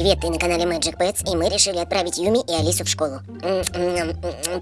Привет, ты на канале Magic Pets, и мы решили отправить Юми и Алису в школу.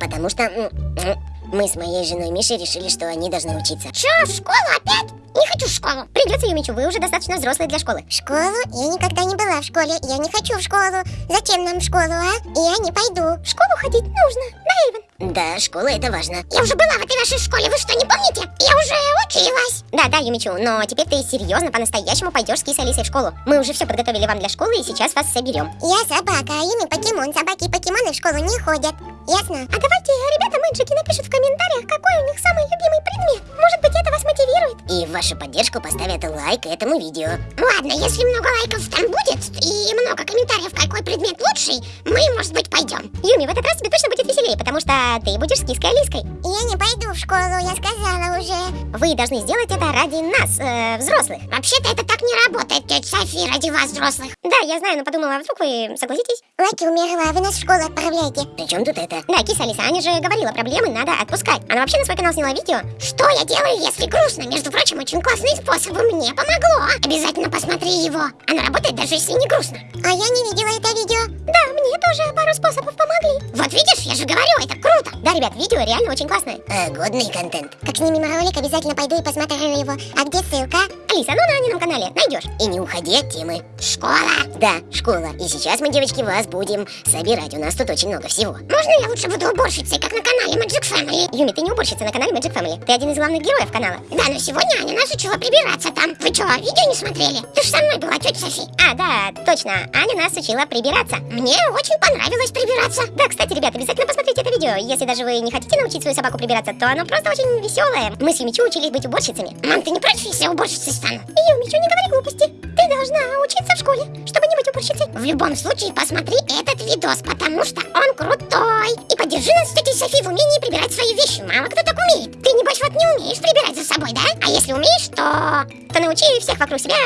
Потому что м, м, мы с моей женой Мишей решили, что они должны учиться. Чё, в школу опять? Не хочу в школу. Придется, Юмичу, вы уже достаточно взрослые для школы. В школу? Я никогда не была в школе. Я не хочу в школу. Зачем нам в школу, а? Я не пойду. В школу ходить нужно, да, Эйвен? Да, школа это важно. Я уже была в этой вашей школе, вы что, не помните? Я уже училась. Да, да, Юмичу, но теперь ты серьезно, по-настоящему пойдешь с Кисой Алисой в школу. Мы уже все подготовили вам для школы и сейчас вас соберем. Я собака, а ими покемон. Собаки и покемоны в школу не ходят. Ясно? А давайте ребята Мэджики напишут в комментариях, какой у них самый любимый предмет. Может быть, это вас мотивирует? И в вашу поддержку поставят лайк этому видео. Ладно, если много лайков там будет и много комментариев, какой предмет лучший, мы, может быть, пойдем. Юми, в этот раз тебе точно будет веселее, потому что ты будешь с Киской Алиской. Я не пойду в школу, я сказала уже. Вы должны сделать это ради нас, э, взрослых. Вообще-то это так не работает, тетя Софи, ради вас, взрослых. Да, я знаю, но подумала, а вдруг вы согласитесь? Лаки умерла, вы нас в школу отправляете. Причем тут это? Да, Киса Алиса, Аня же говорила, проблемы надо отпускать. Она вообще на свой канал сняла видео. Что я делаю, если грустно? Между прочим, очень классный способ, мне помогло. Обязательно посмотри его. Оно работает даже если не грустно. А я не видела это видео. Да, мне тоже пару способов помогли. Вот видишь, я же говорю, это круто. Да, ребят, видео реально очень классное. А, годный контент. Как снимем ролик, обязательно пойду и посмотрю его. А где ссылка? Алиса, ну на Анином канале найдешь. И не уходи от темы. Школа. Да, школа. И сейчас мы, девочки, вас будем собирать. У нас тут очень много всего. Можно я лучше буду уборщицей, как на канале Magic Family? Юми, ты не уборщица на канале Magic Family. Ты один из главных героев канала. Да, но сегодня Аня нас учила прибираться там. Вы что, видео не смотрели? Ты же со мной была, тетя Софи. А, да, точно. Аня нас учила прибираться. Мне очень понравилось прибираться. Да, кстати, ребят, обязательно посмотрите это видео. Если даже вы не хотите научить свою собаку прибираться, то оно просто очень веселое. Мы с Юмичу учились быть уборщицами. Мам, ты не против, если я уборщицей стану? Юмичу, не говори глупости. Ты должна учиться в школе, чтобы не быть уборщицей. В любом случае, посмотри этот видос, потому что он крутой. И поддержи нас с тетей Софи в умении прибирать свои вещи. Мало кто так умеет. Ты, небось, вот не умеешь прибирать за собой, да? А если умеешь, то... То научи всех вокруг себя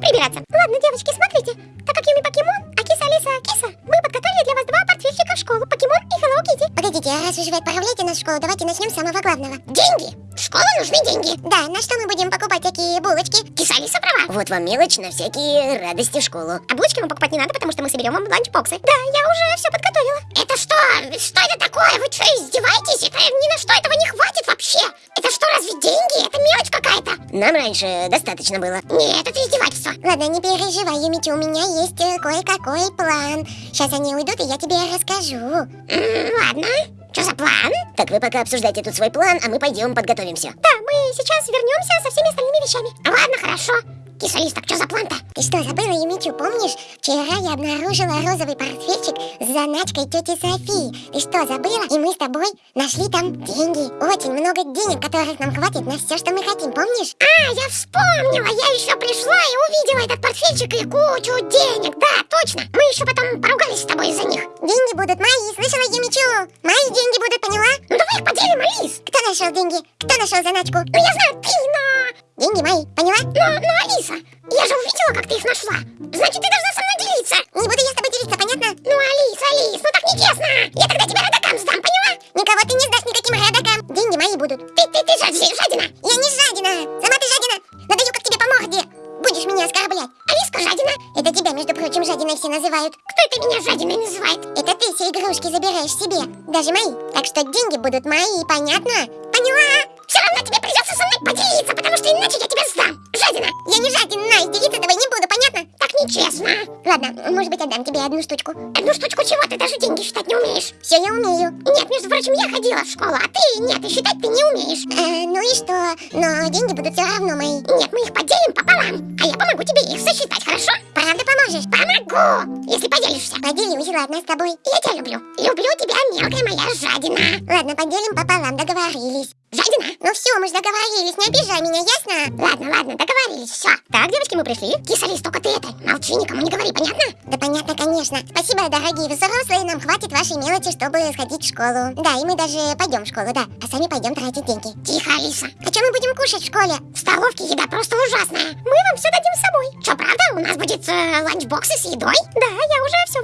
прибираться. Ладно, девочки, смотрите. Так как Юми покемон, а киса Алиса киса, школу. Покемон и Hello Kitty. Погодите, а раз уж вы отправляете нас в школу, давайте начнем с самого главного. Деньги. В школу нужны деньги. Да, на что мы будем покупать такие булочки? Киса Алиса права. Вот вам мелочь на всякие радости в школу. А булочки вам покупать не надо, потому что мы соберем вам ланчбоксы. Да, я уже все подготовила. Это что? Что это такое? Вы что, издеваетесь? Это ни на что этого не хватит вообще. Это что, разве деньги? Это мелочь какая-то. Нам раньше достаточно было. Нет, это издевательство. Ладно, не переживай, Юмичи, у меня есть э, кое-какой план. Сейчас они уйдут, и я тебе расскажу. М, ладно. Что за план? Так вы пока обсуждайте тут свой план, а мы пойдем подготовимся. Да, мы сейчас вернемся со всеми остальными вещами. Ладно, хорошо. Киса Алис, так что за план-то? Ты что, забыла, Юмичу, помнишь? Вчера я обнаружила розовый портфельчик с заначкой тети Софии. Ты что, забыла? И мы с тобой нашли там деньги. Очень много денег, которых нам хватит на все, что мы хотим, помнишь? А, я вспомнила. Я еще пришла и увидела этот портфельчик и кучу денег. Да, точно. Мы еще потом поругались с тобой из-за них. Деньги будут мои, слышала, Юмичу? Мои деньги будут, поняла? Ну давай их поделим, Алис. Кто нашел деньги? Кто нашел заначку? Ну я знаю, ты, но... Деньги мои, поняла? Но, но, Алиса, я же увидела, как ты их нашла. Значит, ты должна со мной делиться. Не буду я с тобой делиться, понятно? Ну, Алис, Алис, ну так нечестно. Я тогда тебя родакам сдам, поняла? Никого ты не сдашь никаким родакам. Деньги мои будут. Ты, ты, ты жади- жадина. Я не жадина. Сама ты жадина. Надаю, как тебе по морде. Будешь меня оскорблять. Алиска жадина. Это тебя, между прочим, жадиной все называют. Кто это меня жадиной называет? Это ты все игрушки забираешь себе. Даже мои. Так что деньги будут мои, понятно? Поняла? Все равно тебе придется со мной поделиться, потому что иначе я тебя сдам. Жадина. Я не жадина, и делиться тобой не буду, понятно? Так нечестно. Ладно, может быть, отдам тебе одну штучку. Одну штучку чего? Ты даже деньги считать не умеешь. Все, я умею. Нет, между прочим, я ходила в школу, а ты нет, и считать ты не умеешь. Э, ну и что? Но деньги будут все равно мои. Нет, мы их поделим пополам, а я помогу тебе их сосчитать, хорошо? Правда поможешь? Помогу, если поделишься. Поделюсь, ладно, с тобой. Я тебя люблю. Люблю тебя, мелкая моя жадина. Ладно, поделим пополам, договорились. Жадина? Ну все, мы же договорились, не обижай меня, ясно? Ладно, ладно, договорились, все. Так, девочки, мы пришли. Кисалис, только ты это, молчи, никому не говори, понятно? Да понятно, конечно. Спасибо, дорогие взрослые, нам хватит вашей мелочи, чтобы сходить в школу. Да, и мы даже пойдем в школу, да. А сами пойдем тратить деньги. Тихо, Алиса. А что мы будем кушать в школе? В столовке еда просто ужасная. Мы вам все дадим с собой. Что, правда? У нас будет э, ланчбоксы с едой? Да, я уже все.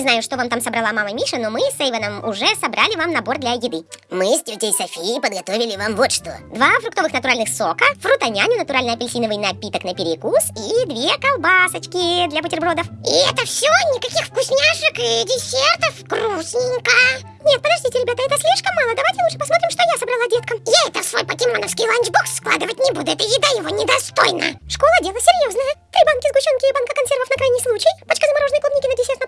Не знаю, что вам там собрала мама Миша, но мы с Эйвоном уже собрали вам набор для еды. Мы с тетей Софией подготовили или вам вот что? Два фруктовых натуральных сока, фрутоняня, натуральный апельсиновый напиток на перекус и две колбасочки для бутербродов. И это все? Никаких вкусняшек и десертов? Грустненько. Нет, подождите, ребята, это слишком мало. Давайте лучше посмотрим, что я собрала деткам. Я это в свой покемоновский ланчбокс складывать не буду. Эта еда его недостойна. Школа дело серьезное. Три банки сгущенки и банка консервов на крайний случай, пачка замороженной клубники на десерт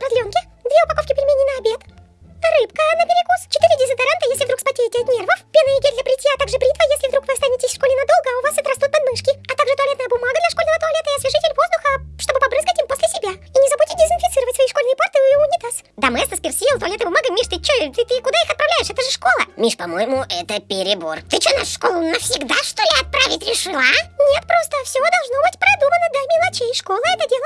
Миш, по-моему, это перебор. Ты что, нашу школу навсегда, что ли, отправить решила, а? Нет, просто все должно быть продумано до мелочей. Школа это дело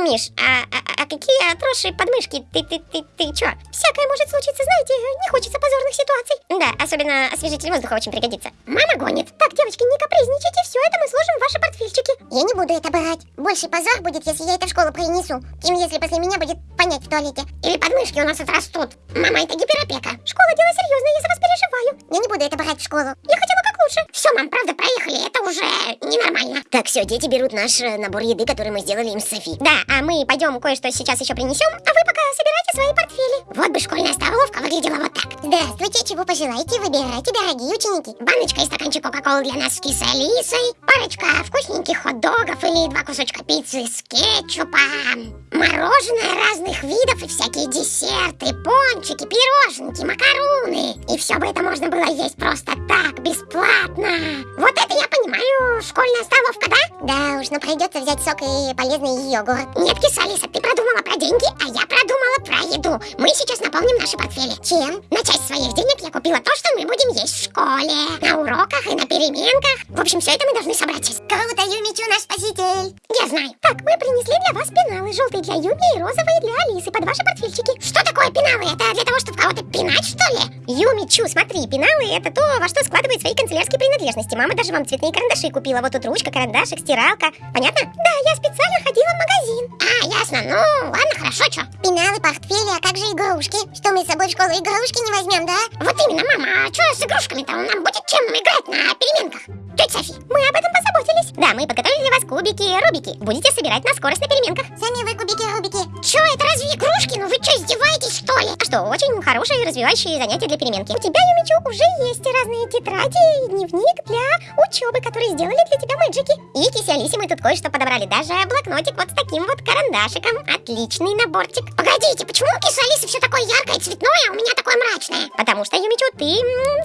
Миш, а, а, а какие отросшие подмышки? Ты, ты, ты, ты чё? Всякое может случиться, знаете, не хочется позорных ситуаций. Да, особенно освежитель воздуха очень пригодится. Мама гонит. Так, девочки, не капризничайте, все это мы сложим в ваши портфельчики. Я не буду это брать. Больше позор будет, если я это в школу принесу, чем если после меня будет понять в туалете. Или подмышки у нас отрастут. Мама, это гиперопека. Школа дело серьезное, я за вас переживаю. Я не буду это брать в школу. Я хотела лучше. Все, мам, правда, проехали. Это уже ненормально. Так, все, дети берут наш э, набор еды, который мы сделали им с Софи. Да, а мы пойдем кое-что сейчас еще принесем. А вы пока собирайте свои портфели. Вот бы школьная столовка выглядела вот так. Здравствуйте, чего пожелаете, выбирайте, дорогие ученики. Баночка и стаканчик Кока-Колы для нас с кисой Алисой, парочка вкусненьких хот-догов или два кусочка пиццы с кетчупом, мороженое разных видов и всякие десерты, пончики, пироженки, макаруны. И все бы это можно было есть просто так, бесплатно. Вот это я понимаю, школьная столовка, да? Да уж, но придется взять сок и полезный йогурт. Нет, киса Алиса, ты продумала про деньги, а я продумала про еду. Мы сейчас наполним наши портфели. Чем? На часть своих денег я купила то, что мы будем есть в школе, на уроках и на переменках. В общем, все это мы должны собрать сейчас. Круто, Юмичу, наш спаситель. Я знаю. Так, мы принесли для вас пеналы. Желтые для Юми и розовые для Алисы под ваши портфельчики. Что такое пеналы? Это для того, чтобы кого-то пинать, что ли? Юми, Чу, смотри, пеналы это то, во что складывает свои канцелярские принадлежности. Мама даже вам цветные карандаши купила. Вот тут ручка, карандашик, стиралка. Понятно? Да, я специально ходила в магазин. А, ясно. Ну, ладно, хорошо, что? Пеналы, портфели, а как же игрушки? Что мы с собой в школу игрушки не возьмем, да? Вот именно, мама, а что с игрушками-то? Нам будет чем играть на переменках? Тетя Софи. Мы об этом позаботились. Да, мы подготовили для вас кубики и рубики. Будете собирать на скорость на переменках. Сами вы кубики, рубики. Чё, это разве игрушки? Ну вы что, издеваетесь, что что, очень хорошие развивающие занятия для переменки. У тебя, Юмичу, уже есть разные тетради и дневник для учебы, которые сделали для тебя мэджики. И Алисе мы тут кое-что подобрали. Даже блокнотик вот с таким вот карандашиком. Отличный наборчик. Погодите, почему у кисы все такое яркое, цветное, а у меня такое мрачное? Потому что, Юмичу, ты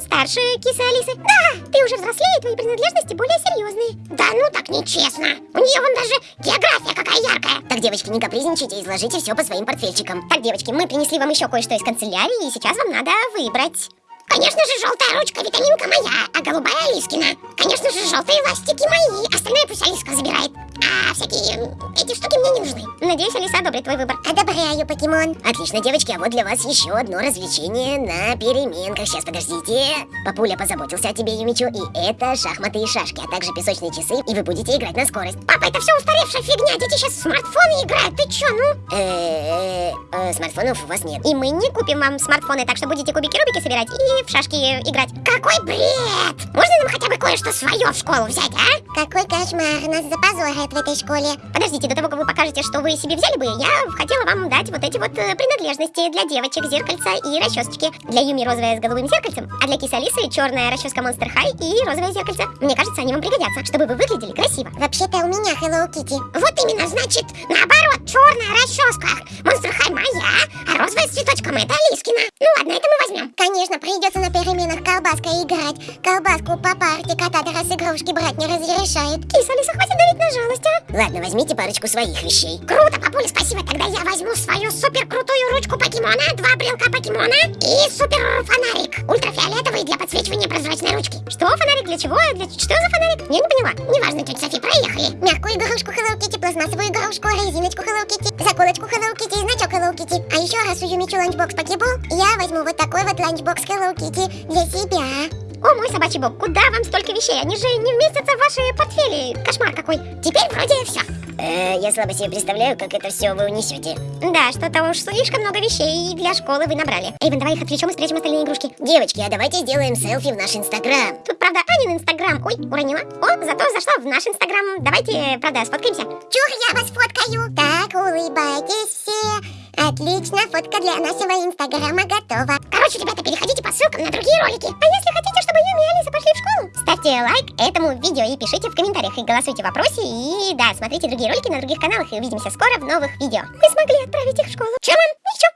старше кисы. Да, ты уже взрослее, твои принадлежности более серьезные. Да ну так нечестно. У нее вон даже география какая яркая. Так, девочки, не капризничайте, изложите все по своим портфельчикам. Так, девочки, мы принесли вам еще кое-что из канцелярии, и сейчас вам надо выбрать. Конечно же, желтая ручка, витаминка моя, а голубая Алискина. Конечно же, желтые ластики мои. Остальное пусть Алиска забирает. А всякие эти штуки мне не нужны. Надеюсь, Алиса одобрит твой выбор. Одобряю, покемон. Отлично, девочки, а вот для вас еще одно развлечение на переменках. Сейчас, подождите. Папуля позаботился о тебе, Юмичу, и это шахматы и шашки, а также песочные часы, и вы будете играть на скорость. Папа, это все устаревшая фигня. Дети сейчас в смартфоны играют. Ты че, ну? Э, э, смартфонов у вас нет. И мы не купим вам смартфоны, так что будете кубики-рубики собирать и в шашки играть. Какой бред! Можно нам хотя бы кое-что свое в школу взять, а? Какой кошмар, нас запозорят в этой школе. Подождите, до того, как вы покажете, что вы себе взяли бы, я хотела вам дать вот эти вот э, принадлежности для девочек, зеркальца и расчесочки. Для Юми розовая с голубым зеркальцем, а для кисы Алисы черная расческа Monster High и розовое зеркальце. Мне кажется, они вам пригодятся, чтобы вы выглядели красиво. Вообще-то у меня Hello Kitty. Вот именно, значит, наоборот, черная расческа. Monster High моя, а розовая с цветочком это Алискина. Ну ладно, это мы возьмем. Конечно, придется на переменах колбаской играть. Колбаску по парте кота раз игрушки брать не разрешает. Киса Алиса, хватит давить на жалость, а? Ладно, возьмите парочку своих вещей. Круто, папуля, спасибо. Тогда я возьму свою супер крутую ручку покемона, два брелка покемона и супер фонарик. Ультрафиолетовый для подсвечивания прозрачной ручки. Что, фонарик для чего? Для... Что за фонарик? Я не поняла. Неважно, тетя Софи, проехали. Мягкую игрушку Hello Kitty, пластмассовую игрушку, резиночку Hello Kitty, заколочку Hello Kitty и значок Hello Kitty. А еще раз у Юмичу ланчбокс покебол, я возьму вот такой вот ланчбокс Hello Kitty для себя. О, мой собачий бог, куда вам столько вещей? Они же не вместятся в ваши портфели. Кошмар какой. Теперь вроде все. Э, я слабо себе представляю, как это все вы унесете. Да, что-то уж слишком много вещей для школы вы набрали. Эйвен, давай их отвлечем и спрячем остальные игрушки. Девочки, а давайте сделаем селфи в наш инстаграм. Тут, правда, Анин инстаграм. Ой, уронила. О, зато зашла в наш инстаграм. Давайте, правда, сфоткаемся. Чур, я вас фоткаю. Так, улыбайтесь. Отлично, фотка для нашего инстаграма готова. Короче, ребята, переходите по ссылкам на другие ролики. А если хотите, чтобы Юми и Алиса пошли в школу? Ставьте лайк этому видео и пишите в комментариях, и голосуйте в вопросе. И да, смотрите другие ролики на других каналах, и увидимся скоро в новых видео. Мы смогли отправить их в школу. Чем? Ничего,